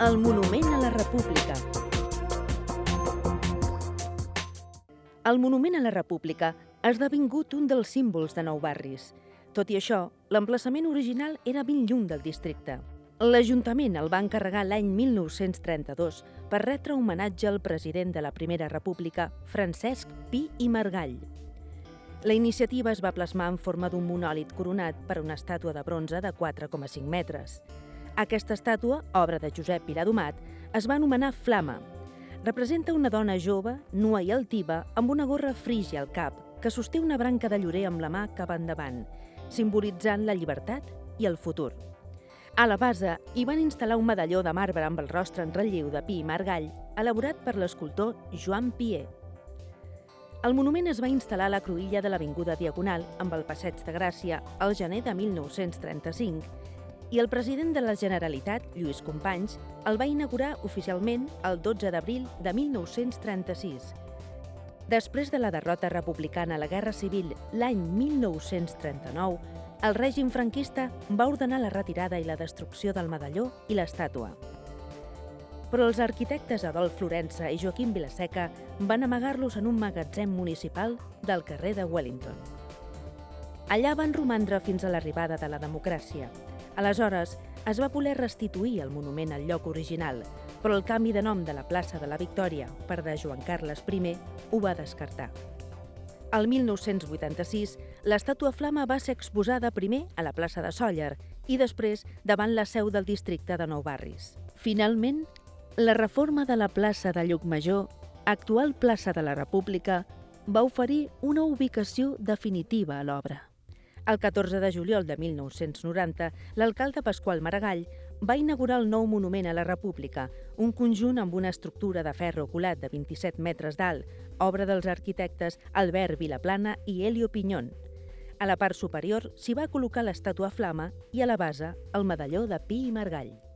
El Monument a la República. El Monument a la República ha esdevingut un dels símbols de Nou Barris. Tot i això, l'emplaçament original era ben lluny del districte. L'Ajuntament el va encarregar l'any 1932 per retre homenatge al president de la Primera República, Francesc Pi i Margall. La iniciativa es va plasmar en forma d'un monòlit coronat per una estàtua de bronze de 4,5 metres. Aquesta estàtua, obra de Josep Viladomat, es va anomenar Flama. Representa una dona jove, nua i altiva, amb una gorra frígia al cap, que sosté una branca de llorer amb la mà cap endavant, simbolitzant la llibertat i el futur. A la base hi van instal·lar un medalló de marbre amb el rostre en relleu de Pi i Margall, elaborat per l'escultor Joan Pier. El monument es va instal·lar a la cruïlla de l'Avinguda Diagonal amb el Passeig de Gràcia al gener de 1935 i el president de la Generalitat, Lluís Companys, el va inaugurar oficialment el 12 d'abril de 1936. Després de la derrota republicana a la Guerra Civil l'any 1939, el règim franquista va ordenar la retirada i la destrucció del medalló i l'estàtua. Però els arquitectes Adolf Florença i Joaquim Vilaseca van amagar-los en un magatzem municipal del carrer de Wellington. Allà van romandre fins a l'arribada de la democràcia, Aleshores, es va voler restituir el monument al lloc original, però el canvi de nom de la plaça de la Victòria per de Joan Carles I ho va descartar. El 1986, l'estàtua Flama va ser exposada primer a la plaça de Sóller i després davant la seu del districte de Nou Barris. Finalment, la reforma de la plaça de Llucmajor, actual plaça de la República, va oferir una ubicació definitiva a l'obra. El 14 de juliol de 1990, l'alcalde Pasqual Maragall va inaugurar el nou monument a la República, un conjunt amb una estructura de ferro colat de 27 metres d'alt, obra dels arquitectes Albert Vilaplana i Helio Pinyón. A la part superior s'hi va col·locar l'estàtua Flama i a la base el medalló de Pi i Margall.